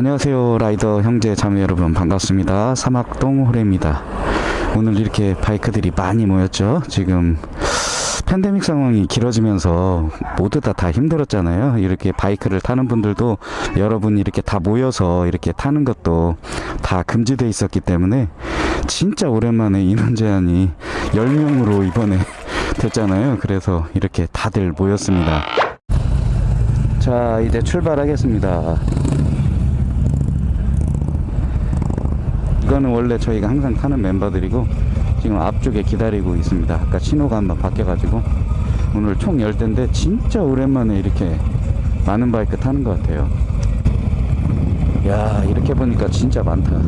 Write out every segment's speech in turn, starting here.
안녕하세요 라이더 형제 자매 여러분. 반갑습니다. 사막동 호래입니다. 오늘 이렇게 바이크들이 많이 모였죠? 지금 팬데믹 상황이 길어지면서 모두 다 다 힘들었잖아요. 이렇게 바이크를 타는 분들도 여러분 이렇게 다 모여서 이렇게 타는 것도 다 금지돼 있었기 때문에 진짜 오랜만에 인원 제한이 10명으로 이번에 됐잖아요. 그래서 이렇게 다들 모였습니다. 자 이제 출발하겠습니다 이거는 원래 저희가 항상 타는 멤버들이고 지금 앞쪽에 기다리고 있습니다. 아까 신호가 한번 바뀌어가지고 오늘 총 10대인데 진짜 오랜만에 이렇게 많은 바이크 타는 것 같아요. 야 이렇게 보니까 진짜 많다.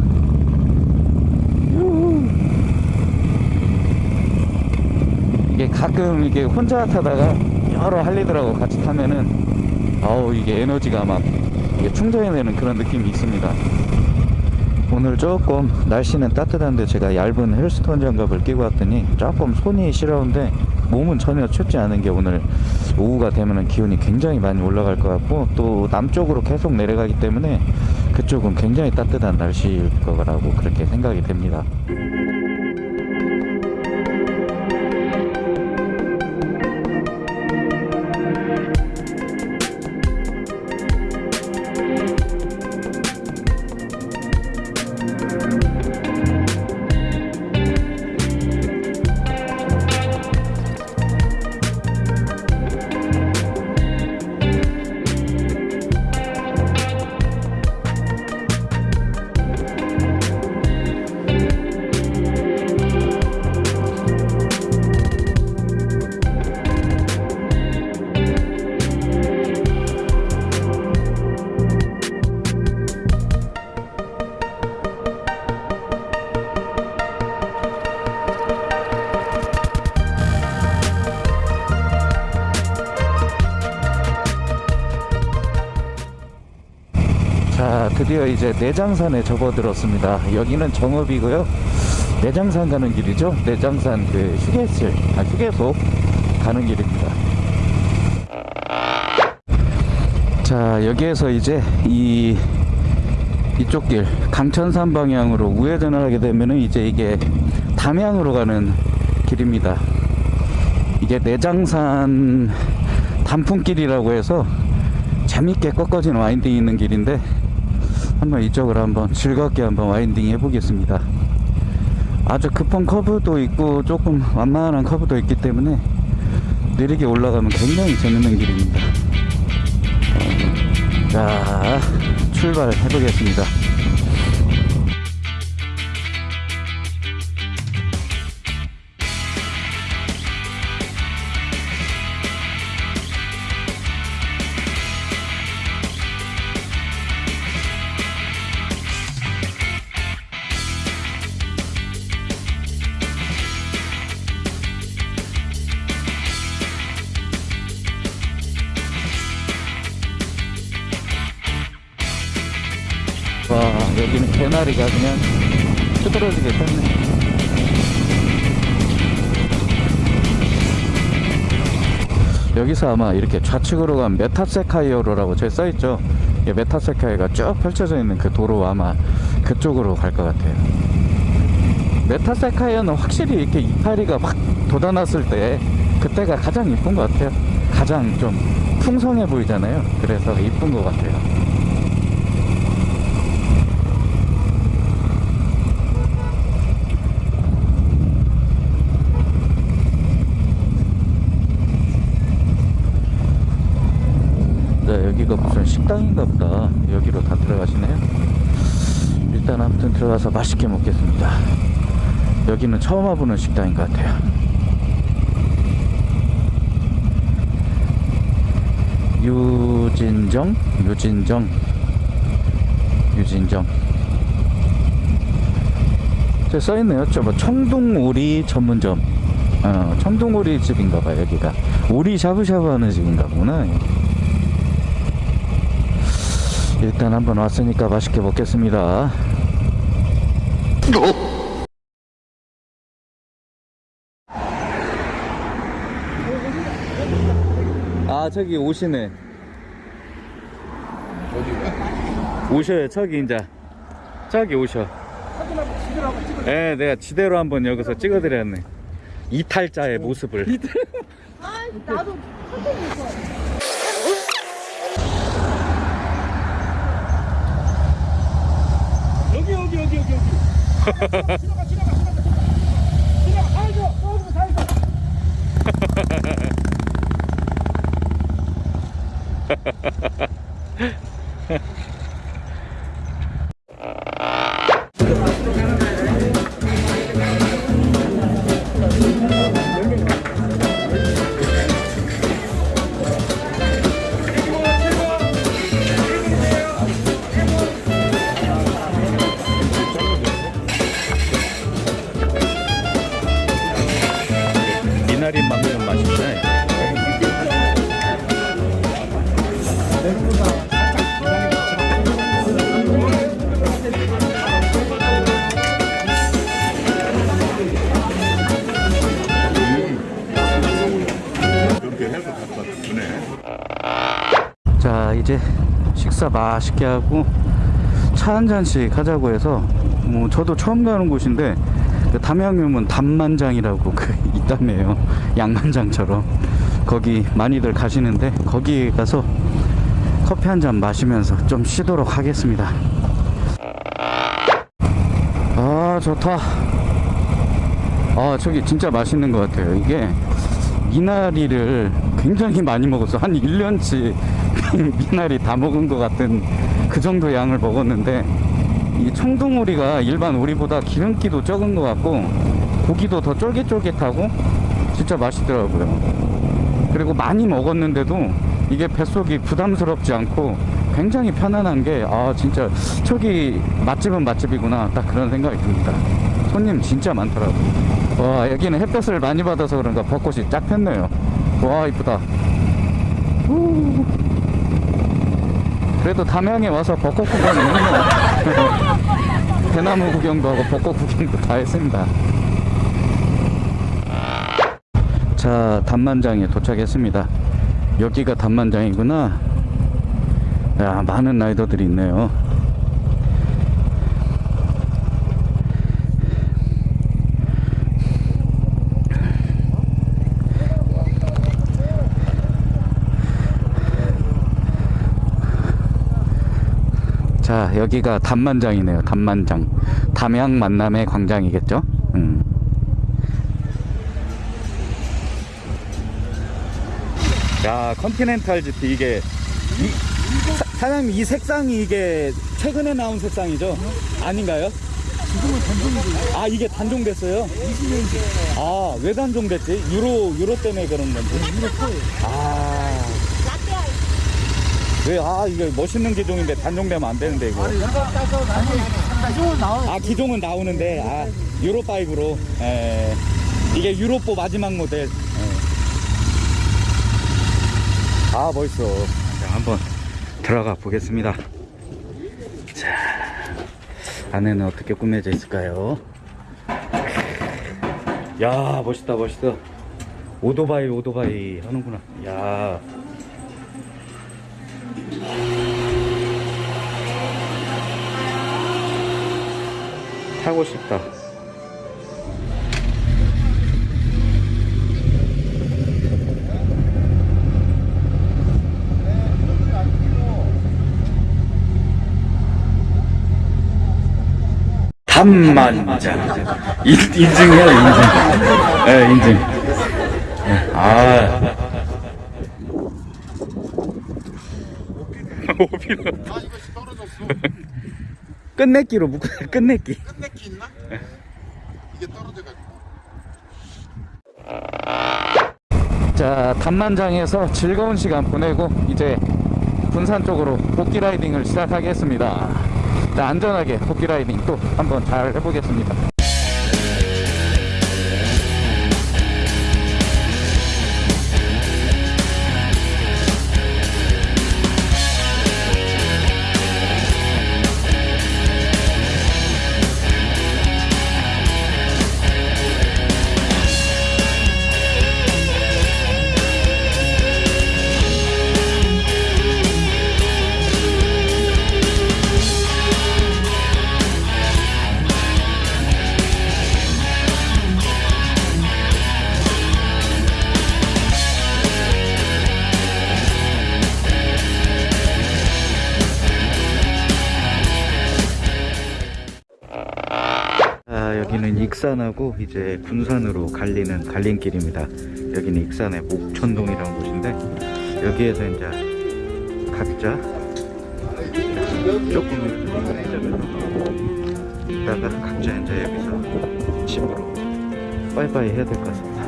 이게 가끔 이게 혼자 타다가 여러 할리들하고 같이 타면은 아우 이게 에너지가 막 이게 충전이 되는 그런 느낌이 있습니다 오늘 조금 날씨는 따뜻한데 제가 얇은 헬스톤 장갑을 끼고 왔더니 조금 손이 시려운데 몸은 전혀 춥지 않은 게 오늘 오후가 되면은 기온이 굉장히 많이 올라갈 것 같고 또 남쪽으로 계속 내려가기 때문에 그쪽은 굉장히 따뜻한 날씨일 거라고 그렇게 생각이 됩니다. 자 드디어 이제 내장산에 접어들었습니다. 여기는 정읍이고요. 내장산 가는 길이죠. 내장산 그 휴게실 아 휴게소 가는 길입니다. 자 여기에서 이제 이 이쪽 길 강천산 방향으로 우회전을 하게 되면은 이제 이게 담양으로 가는 길입니다. 이게 내장산 단풍길이라고 해서 재밌게 꺾어진 와인딩이 있는 길인데 한번 이쪽으로 한번 즐겁게 한번 와인딩 해보겠습니다. 아주 급한 커브도 있고 조금 완만한 커브도 있기 때문에 느리게 올라가면 굉장히 재밌는 길입니다. 자 출발해 보겠습니다 와 여기는 개나리가 그냥 뜯어지게 폈네. 여기서 아마 이렇게 좌측으로 가면 메타세쿼이아로라고 저 써있죠? 이 메타세쿼이아가 쭉 펼쳐져 있는 그 도로 아마 그쪽으로 갈 것 같아요. 메타세쿼이아는 확실히 이렇게 이파리가 막 돋아났을 때 그때가 가장 이쁜 것 같아요. 가장 좀 풍성해 보이잖아요. 그래서 이쁜 것 같아요 네, 여기가 무슨 식당인가 보다. 여기로 다 들어가시네요. 일단 아무튼 들어가서 맛있게 먹겠습니다. 여기는 처음 와보는 식당인 것 같아요. 유진정? 유진정? 유진정. 저 써있네요. 저뭐 청둥오리 전문점. 어, 청둥오리 집인가 봐요, 여기가. 오리 샤브샤브 하는 집인가 보구나. 일단 한번 왔으니까 맛있게 먹겠습니다. 아 저기 오시네. 어디가? 오셔요 저기 이제. 저기 오셔. 예 내가 지대로 한번 여기서 찍어드렸네. 이탈자의 모습을. 아, 나도 자 이제 식사 맛있게 하고 차 한 잔씩 하자고 해서 뭐 저도 처음 가는 곳인데 그 담양유문 담만장이라고 그 있다며요. 양만장처럼. 거기 많이들 가시는데 거기 가서 커피 한 잔 마시면서 좀 쉬도록 하겠습니다. 아 좋다. 아 저기 진짜 맛있는 것 같아요. 이게 미나리를 굉장히 많이 먹었어 한 1년치 미나리 다 먹은 것 같은 그 정도 양을 먹었는데 이 청둥오리가 일반 오리보다 기름기도 적은 것 같고 고기도 더 쫄깃쫄깃하고 진짜 맛있더라고요. 그리고 많이 먹었는데도 이게 뱃속이 부담스럽지 않고 굉장히 편안한 게 아 진짜 저기 맛집은 맛집이구나. 딱 그런 생각이 듭니다. 손님 진짜 많더라고요. 와 여기는 햇볕을 많이 받아서 그런가 벚꽃이 쫙 폈네요. 와 이쁘다. 후. 그래도 담양에 와서 벚꽃 구경은 대나무 구경도 하고 벚꽃 구경도 다 했습니다. 자 담만장에 도착했습니다 여기가 담만장이구나. 야 많은 라이더들이 있네요. 자 여기가 담만장이네요 담만장. 담양 만남의 광장이겠죠? 음. 야 컨티넨탈 GT 이게 이, 사, 사장님 이 색상이 이게 최근에 나온 색상이죠 아닌가요? 지금은 단종이고 아 이게 단종됐어요? 20년째 아왜 단종됐지? 유로 유로 때문에 그런 건지 이거 커요 아 왜, 아, 이거 멋있는 기종인데 단종되면 안 되는데, 이거. 아, 기종은 나오는데, 아, 유로5로. 예. 이게 유로4 마지막 모델. 예. 아, 멋있어. 자, 한번 들어가 보겠습니다. 자, 안에는 어떻게 꾸며져 있을까요? 야, 멋있다, 멋있어. 오토바이, 오토바이 하는구나. 야. 타고 싶다. 담만장. 인, 인증해요, 인증. 예, 네, 인증. 예, 아. 오비로. 아 이거 떨어졌어. 끝내기로 묶어, 끝내기. 끝내기 있나? 이게 떨어져가지고. 자, 담만장에서 즐거운 시간 보내고 이제 군산 쪽으로 복귀 라이딩을 시작하겠습니다. 자, 안전하게 복귀 라이딩 또 한번 잘 해보겠습니다. 익산하고 이제 군산으로 갈리는 갈림길입니다. 여기는 익산의 목천동이라는 곳인데 여기에서 이제 각자 조금 이따가 각자 이제 여기서 집으로 빠이빠이 해야 될 것 같습니다.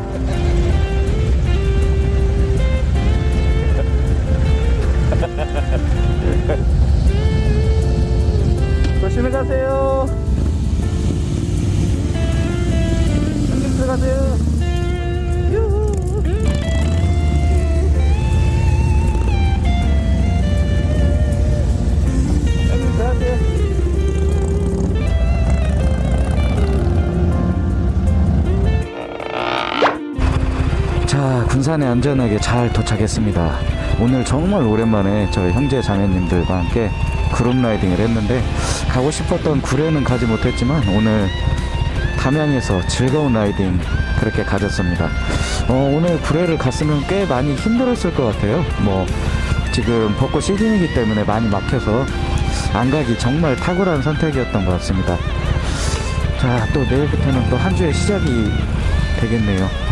조심히 가세요. 자, 군산에 안전하게 잘 도착했습니다. 오늘 정말 오랜만에 저희 형제 자매님들과 함께 그룹 라이딩을 했는데 가고 싶었던 구례는 가지 못했지만 오늘 담양에서 즐거운 라이딩 그렇게 가졌습니다. 어, 오늘 구례를 갔으면 꽤 많이 힘들었을 것 같아요. 뭐 지금 벚꽃 시즌이기 때문에 많이 막혀서 안 가기 정말 탁월한 선택이었던 것 같습니다. 자, 또 내일부터는 또 한 주의 시작이 되겠네요.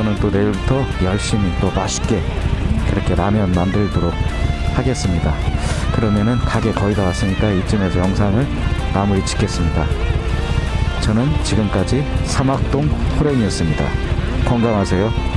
저는 또 내일부터 열심히 또 맛있게 그렇게 라면 만들도록 하겠습니다. 그러면은 가게 거의 다 왔으니까 이쯤에서 영상을 마무리 짓겠습니다. 저는 지금까지 사막동 호랭이었습니다. 건강하세요.